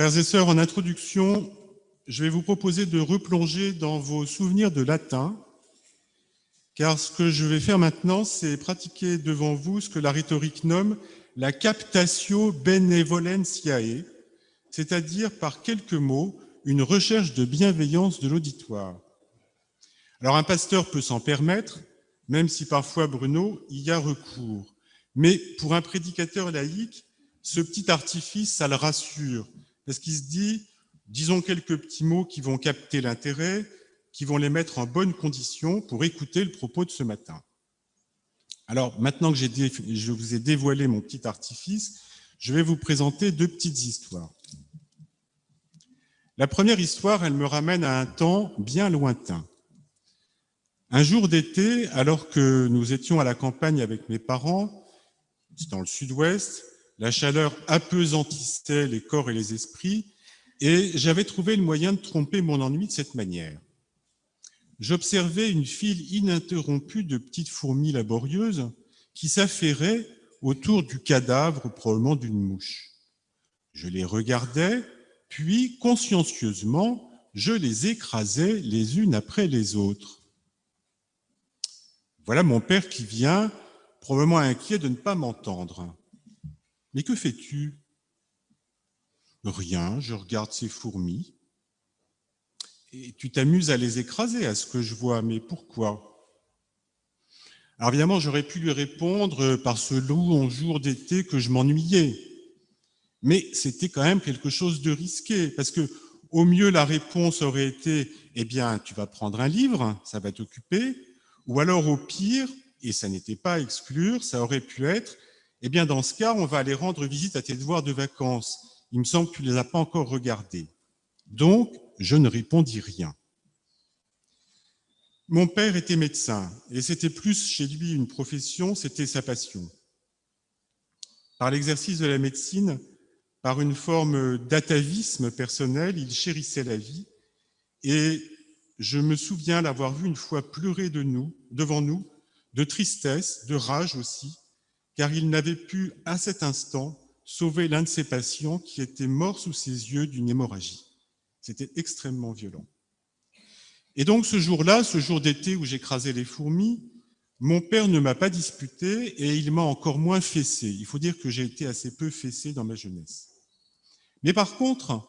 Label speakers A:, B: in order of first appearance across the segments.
A: Frères et sœurs, en introduction, je vais vous proposer de replonger dans vos souvenirs de latin, car ce que je vais faire maintenant, c'est pratiquer devant vous ce que la rhétorique nomme la captatio benevolentiae, c'est-à-dire par quelques mots, une recherche de bienveillance de l'auditoire. Alors un pasteur peut s'en permettre, même si parfois, Bruno, y a recours. Mais pour un prédicateur laïque, ce petit artifice, ça le rassure, parce qu'il se dit, disons quelques petits mots qui vont capter l'intérêt, qui vont les mettre en bonne condition pour écouter le propos de ce matin. Alors, maintenant que je vous ai dévoilé mon petit artifice, je vais vous présenter deux petites histoires. La première histoire, elle me ramène à un temps bien lointain. Un jour d'été, alors que nous étions à la campagne avec mes parents, dans le sud-ouest, la chaleur apesantissait les corps et les esprits, et j'avais trouvé le moyen de tromper mon ennui de cette manière. J'observais une file ininterrompue de petites fourmis laborieuses qui s'affairaient autour du cadavre probablement d'une mouche. Je les regardais, puis consciencieusement, je les écrasais les unes après les autres. Voilà mon père qui vient, probablement inquiet de ne pas m'entendre. Mais que fais-tu? Rien, je regarde ces fourmis. Et tu t'amuses à les écraser, à ce que je vois, mais pourquoi? Alors évidemment, j'aurais pu lui répondre par ce long jour d'été que je m'ennuyais. Mais c'était quand même quelque chose de risqué, parce que au mieux, la réponse aurait été, eh bien, tu vas prendre un livre, ça va t'occuper, ou alors au pire, et ça n'était pas à exclure, ça aurait pu être, eh bien dans ce cas, on va aller rendre visite à tes devoirs de vacances. Il me semble que tu ne les as pas encore regardés. Donc, je ne répondis rien. Mon père était médecin, et c'était plus chez lui une profession, c'était sa passion. Par l'exercice de la médecine, par une forme d'atavisme personnel, il chérissait la vie, et je me souviens l'avoir vu une fois pleurer de nous, devant nous, de tristesse, de rage aussi, car il n'avait pu, à cet instant, sauver l'un de ses patients qui était mort sous ses yeux d'une hémorragie. C'était extrêmement violent. Et donc ce jour-là, ce jour d'été où j'écrasais les fourmis, mon père ne m'a pas disputé et il m'a encore moins fessé. Il faut dire que j'ai été assez peu fessé dans ma jeunesse. Mais par contre,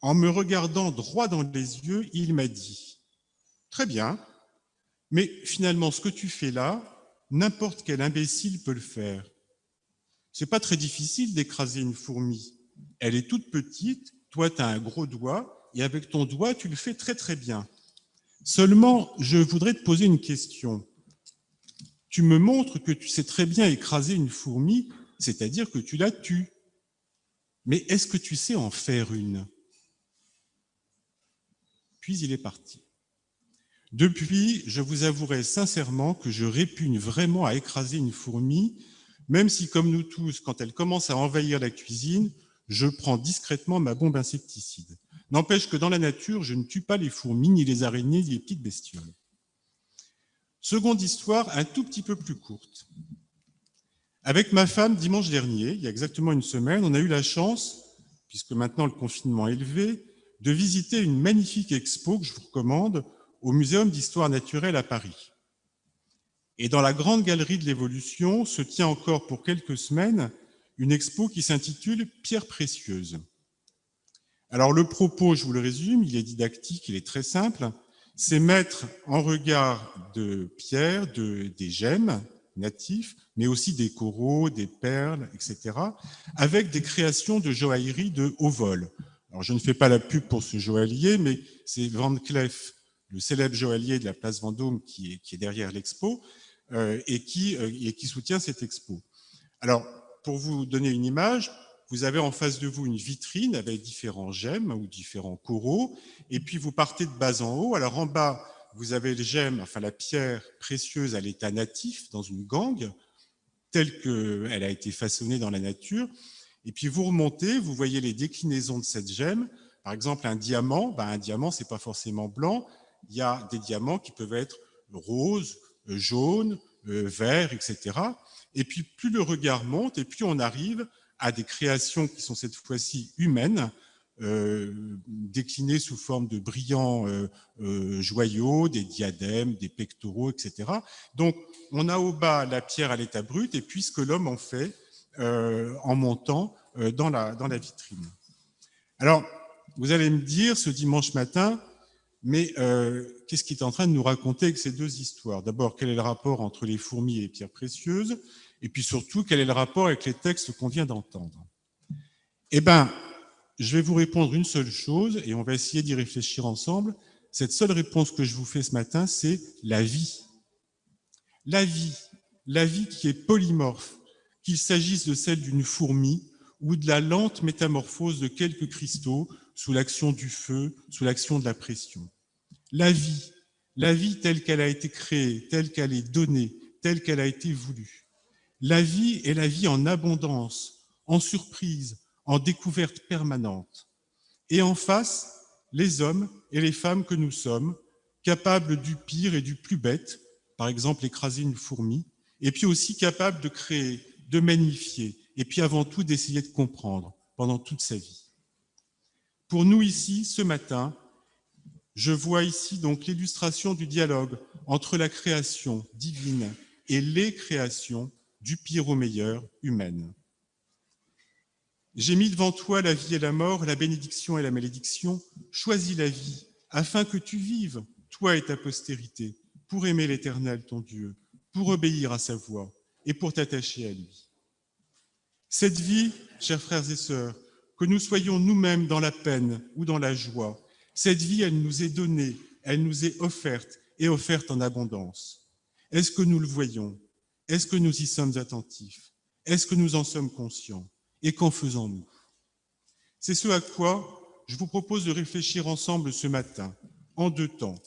A: en me regardant droit dans les yeux, il m'a dit « Très bien, mais finalement, ce que tu fais là, n'importe quel imbécile peut le faire. C'est pas très difficile d'écraser une fourmi. Elle est toute petite, toi tu as un gros doigt, et avec ton doigt, tu le fais très très bien. Seulement, je voudrais te poser une question. Tu me montres que tu sais très bien écraser une fourmi, c'est-à-dire que tu la tues. Mais est-ce que tu sais en faire une? Puis il est parti. Depuis, je vous avouerai sincèrement que je répugne vraiment à écraser une fourmi, même si, comme nous tous, quand elle commence à envahir la cuisine, je prends discrètement ma bombe insecticide. N'empêche que dans la nature, je ne tue pas les fourmis, ni les araignées, ni les petites bestioles. Seconde histoire, un tout petit peu plus courte. Avec ma femme, dimanche dernier, il y a exactement une semaine, on a eu la chance, puisque maintenant le confinement est levé, de visiter une magnifique expo que je vous recommande au Muséum d'histoire naturelle à Paris. Et dans la grande galerie de l'évolution se tient encore pour quelques semaines une expo qui s'intitule « Pierres précieuses ». Alors le propos, je vous le résume, il est didactique, il est très simple, c'est mettre en regard de pierres, de, des gemmes natifs, mais aussi des coraux, des perles, etc., avec des créations de joaillerie de haut vol. Alors, je ne fais pas la pub pour ce joaillier, mais c'est Van Cleef, le célèbre joaillier de la place Vendôme qui est, derrière l'expo euh, et, qui, euh, et qui soutient cette expo. Alors, pour vous donner une image, vous avez en face de vous une vitrine avec différents gemmes ou différents coraux, et puis vous partez de bas en haut. Alors en bas, vous avez le gemme, enfin la pierre précieuse à l'état natif dans une gangue, telle qu'elle a été façonnée dans la nature, et puis vous remontez, vous voyez les déclinaisons de cette gemme. Par exemple, un diamant, ben un diamant, c'est pas forcément blanc. Il y a des diamants qui peuvent être roses, euh, jaunes, euh, verts, etc. Et puis plus le regard monte, et puis on arrive à des créations qui sont cette fois-ci humaines, déclinés sous forme de brillants joyaux, des diadèmes, des pectoraux, etc. Donc, on a au bas la pierre à l'état brut, et puis ce que l'homme en fait en montant dans la, dans la vitrine. Alors, vous allez me dire ce dimanche matin, mais euh, qu'est-ce qu'il est en train de nous raconter avec ces deux histoires? D'abord, quel est le rapport entre les fourmis et les pierres précieuses? Et puis surtout, quel est le rapport avec les textes qu'on vient d'entendre? Eh bien, je vais vous répondre une seule chose, et on va essayer d'y réfléchir ensemble. Cette seule réponse que je vous fais ce matin, c'est la vie. La vie, la vie qui est polymorphe, qu'il s'agisse de celle d'une fourmi ou de la lente métamorphose de quelques cristaux sous l'action du feu, sous l'action de la pression. La vie, la vie telle qu'elle a été créée, telle qu'elle est donnée, telle qu'elle a été voulue. La vie est la vie en abondance, en surprise, en découverte permanente. Et en face, les hommes et les femmes que nous sommes, capables du pire et du plus bête, par exemple écraser une fourmi, et puis aussi capables de créer, de magnifier, et puis avant tout d'essayer de comprendre pendant toute sa vie. Pour nous ici, ce matin, je vois ici donc l'illustration du dialogue entre la création divine et les créations du pire au meilleur humaine. J'ai mis devant toi la vie et la mort, la bénédiction et la malédiction. Choisis la vie, afin que tu vives, toi et ta postérité, pour aimer l'Éternel, ton Dieu, pour obéir à sa voix et pour t'attacher à lui. Cette vie, chers frères et sœurs, que nous soyons nous-mêmes dans la peine ou dans la joie. Cette vie, elle nous est donnée, elle nous est offerte et offerte en abondance. Est-ce que nous le voyons? Est-ce que nous y sommes attentifs? Est-ce que nous en sommes conscients? Et qu'en faisons-nous? C'est ce à quoi je vous propose de réfléchir ensemble ce matin, en deux temps.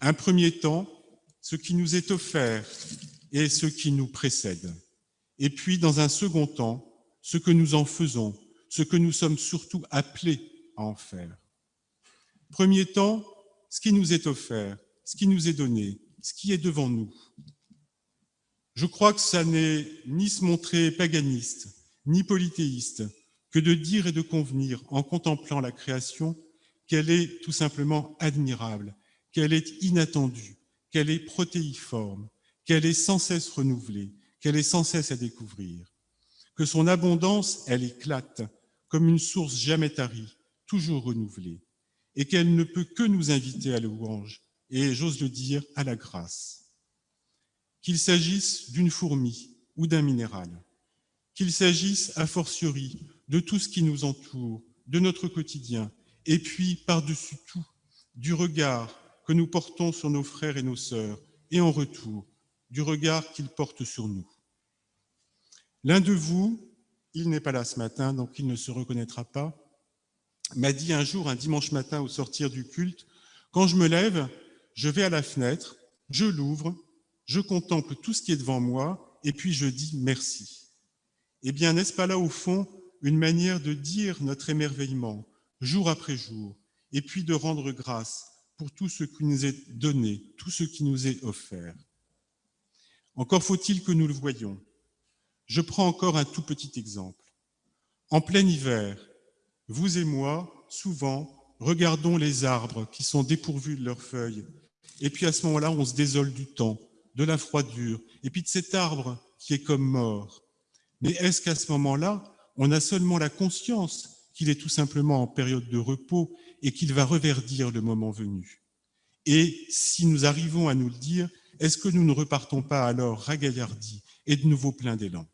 A: Un premier temps, ce qui nous est offert et ce qui nous précède. Et puis, dans un second temps, ce que nous en faisons ce que nous sommes surtout appelés à en faire. Premier temps, ce qui nous est offert, ce qui nous est donné, ce qui est devant nous. Je crois que ça n'est ni se montrer paganiste, ni polythéiste, que de dire et de convenir en contemplant la création qu'elle est tout simplement admirable, qu'elle est inattendue, qu'elle est protéiforme, qu'elle est sans cesse renouvelée, qu'elle est sans cesse à découvrir, que son abondance, elle éclate, comme une source jamais tarie, toujours renouvelée, et qu'elle ne peut que nous inviter à louange, et j'ose le dire, à la grâce. Qu'il s'agisse d'une fourmi ou d'un minéral, qu'il s'agisse a fortiori de tout ce qui nous entoure, de notre quotidien, et puis par-dessus tout, du regard que nous portons sur nos frères et nos sœurs, et en retour, du regard qu'ils portent sur nous. L'un de vous, il n'est pas là ce matin, donc il ne se reconnaîtra pas, m'a dit un jour, un dimanche matin au sortir du culte, quand je me lève, je vais à la fenêtre, je l'ouvre, je contemple tout ce qui est devant moi, et puis je dis merci. Eh bien, n'est-ce pas là au fond une manière de dire notre émerveillement, jour après jour, et puis de rendre grâce pour tout ce qui nous est donné, tout ce qui nous est offert? Encore faut-il que nous le voyions. Je prends encore un tout petit exemple. En plein hiver, vous et moi, souvent, regardons les arbres qui sont dépourvus de leurs feuilles. Et puis à ce moment-là, on se désole du temps, de la froidure, et puis de cet arbre qui est comme mort. Mais est-ce qu'à ce, moment-là, on a seulement la conscience qu'il est tout simplement en période de repos et qu'il va reverdir le moment venu? Et si nous arrivons à nous le dire, est-ce que nous ne repartons pas alors ragaillardis et de nouveau plein d'élan?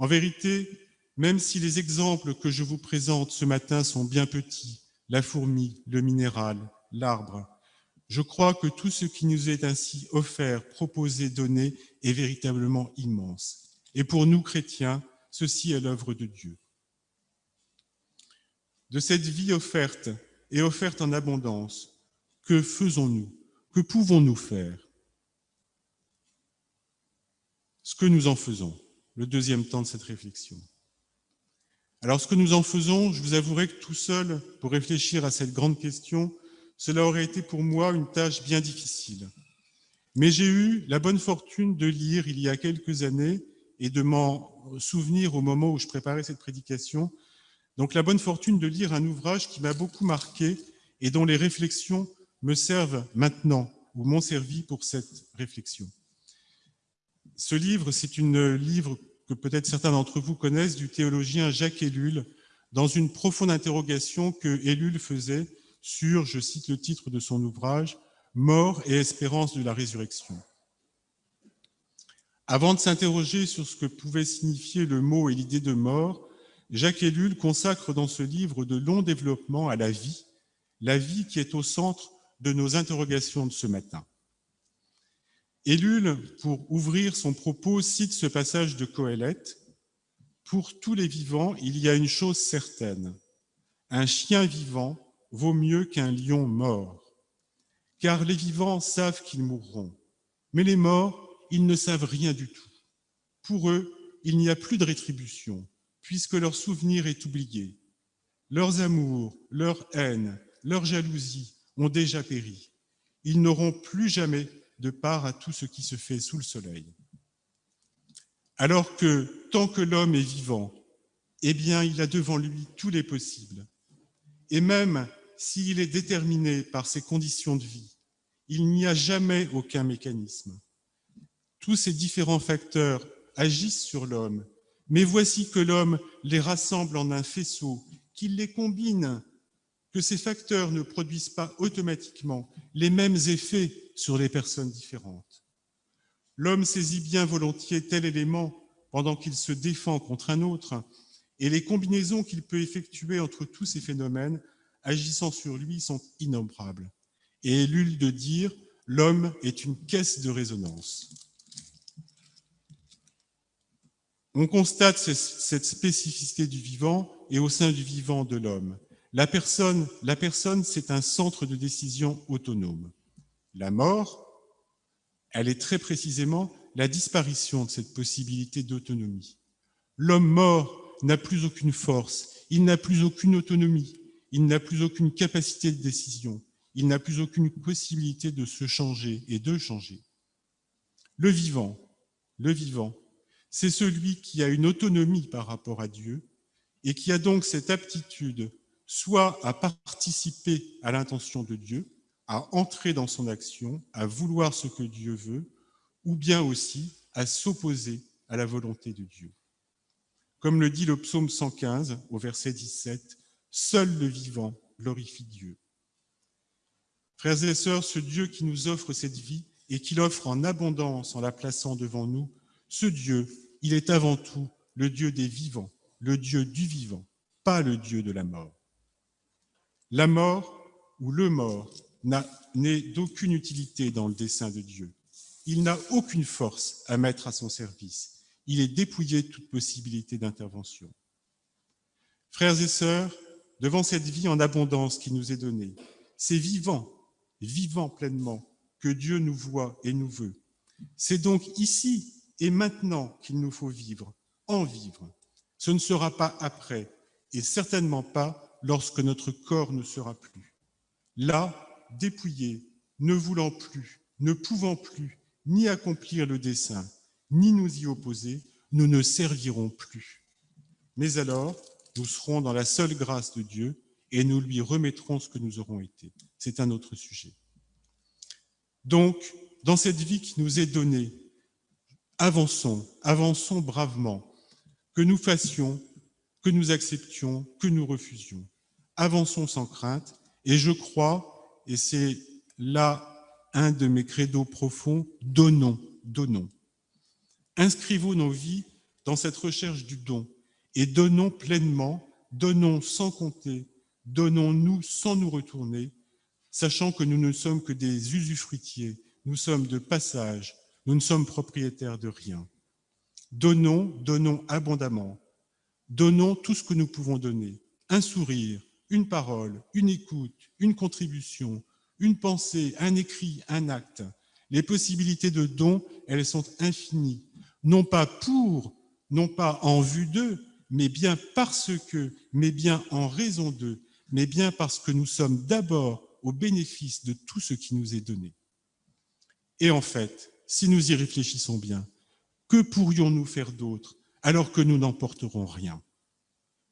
A: En vérité, même si les exemples que je vous présente ce matin sont bien petits, la fourmi, le minéral, l'arbre, je crois que tout ce qui nous est ainsi offert, proposé, donné est véritablement immense. Et pour nous, chrétiens, ceci est l'œuvre de Dieu. De cette vie offerte et offerte en abondance, que faisons-nous? Que pouvons-nous faire? Ce que nous en faisons le deuxième temps de cette réflexion. Alors ce que nous en faisons, je vous avouerai que tout seul, pour réfléchir à cette grande question, cela aurait été pour moi une tâche bien difficile. Mais j'ai eu la bonne fortune de lire il y a quelques années et de m'en souvenir au moment où je préparais cette prédication, donc la bonne fortune de lire un ouvrage qui m'a beaucoup marqué et dont les réflexions me servent maintenant, ou m'ont servi pour cette réflexion. Ce livre, c'est un livre que peut-être certains d'entre vous connaissent, du théologien Jacques Ellul, dans une profonde interrogation que Ellul faisait sur, je cite le titre de son ouvrage, « Mort et espérance de la résurrection ». Avant de s'interroger sur ce que pouvait signifier le mot et l'idée de mort, Jacques Ellul consacre dans ce livre de longs développements à la vie, la vie qui est au centre de nos interrogations de ce matin. Ellul, pour ouvrir son propos, cite ce passage de Coëlette. Pour tous les vivants, il y a une chose certaine. Un chien vivant vaut mieux qu'un lion mort. Car les vivants savent qu'ils mourront, mais les morts, ils ne savent rien du tout. Pour eux, il n'y a plus de rétribution, puisque leur souvenir est oublié. Leurs amours, leur haine, leur jalousie ont déjà péri. Ils n'auront plus jamais de part à tout ce qui se fait sous le soleil. Alors que, tant que l'homme est vivant, eh bien, il a devant lui tous les possibles. Et même s'il est déterminé par ses conditions de vie, il n'y a jamais aucun mécanisme. Tous ces différents facteurs agissent sur l'homme, mais voici que l'homme les rassemble en un faisceau, qu'il les combine que ces facteurs ne produisent pas automatiquement les mêmes effets sur les personnes différentes. L'homme saisit bien volontiers tel élément pendant qu'il se défend contre un autre, et les combinaisons qu'il peut effectuer entre tous ces phénomènes agissant sur lui sont innombrables. Et l'ul de dire, l'homme est une caisse de résonance. On constate cette spécificité du vivant et au sein du vivant de l'homme. La personne, la personne c'est un centre de décision autonome. La mort, elle est très précisément la disparition de cette possibilité d'autonomie. L'homme mort n'a plus aucune force, il n'a plus aucune autonomie, il n'a plus aucune capacité de décision, il n'a plus aucune possibilité de se changer et de changer. Le vivant, le vivant, c'est celui qui a une autonomie par rapport à Dieu et qui a donc cette aptitude soit à participer à l'intention de Dieu, à entrer dans son action, à vouloir ce que Dieu veut, ou bien aussi à s'opposer à la volonté de Dieu. Comme le dit le psaume 115 au verset 17, « Seul le vivant glorifie Dieu ». Frères et sœurs, ce Dieu qui nous offre cette vie et qui l'offre en abondance en la plaçant devant nous, ce Dieu, il est avant tout le Dieu des vivants, le Dieu du vivant, pas le Dieu de la mort. La mort ou le mort n'est d'aucune utilité dans le dessein de Dieu. Il n'a aucune force à mettre à son service. Il est dépouillé de toute possibilité d'intervention. Frères et sœurs, devant cette vie en abondance qui nous est donnée, c'est vivant, vivant pleinement, que Dieu nous voit et nous veut. C'est donc ici et maintenant qu'il nous faut vivre, en vivre. Ce ne sera pas après, et certainement pas lorsque notre corps ne sera plus. Là, dépouillés, ne voulant plus, ne pouvant plus, ni accomplir le dessein, ni nous y opposer, nous ne servirons plus. Mais alors, nous serons dans la seule grâce de Dieu et nous lui remettrons ce que nous aurons été. C'est un autre sujet. Donc, dans cette vie qui nous est donnée, avançons, avançons bravement, que nous fassions que nous acceptions, que nous refusions. Avançons sans crainte, et je crois, et c'est là un de mes credos profonds, donnons, donnons. Inscrivons nos vies dans cette recherche du don, et donnons pleinement, donnons sans compter, donnons-nous sans nous retourner, sachant que nous ne sommes que des usufruitiers, nous sommes de passage, nous ne sommes propriétaires de rien. Donnons, donnons abondamment, Donnons tout ce que nous pouvons donner. Un sourire, une parole, une écoute, une contribution, une pensée, un écrit, un acte. Les possibilités de don, elles sont infinies. Non pas pour, non pas en vue d'eux, mais bien parce que, mais bien en raison d'eux, mais bien parce que nous sommes d'abord au bénéfice de tout ce qui nous est donné. Et en fait, si nous y réfléchissons bien, que pourrions-nous faire d'autre alors que nous n'emporterons rien?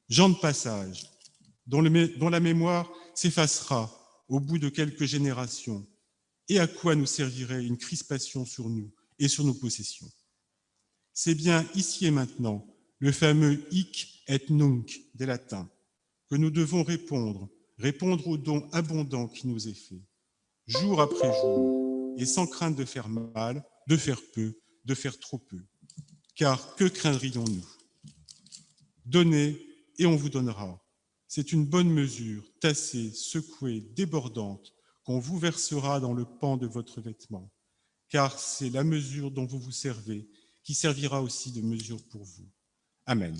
A: gens de passage, dont, la mémoire s'effacera au bout de quelques générations, et à quoi nous servirait une crispation sur nous et sur nos possessions? C'est bien ici et maintenant le fameux hic et nunc des latins que nous devons répondre, répondre au don abondant qui nous est fait, jour après jour, et sans crainte de faire mal, de faire peu, de faire trop peu. Car que craindrions-nous? Donnez et on vous donnera. C'est une bonne mesure, tassée, secouée, débordante, qu'on vous versera dans le pan de votre vêtement, car c'est la mesure dont vous vous servez qui servira aussi de mesure pour vous. Amen.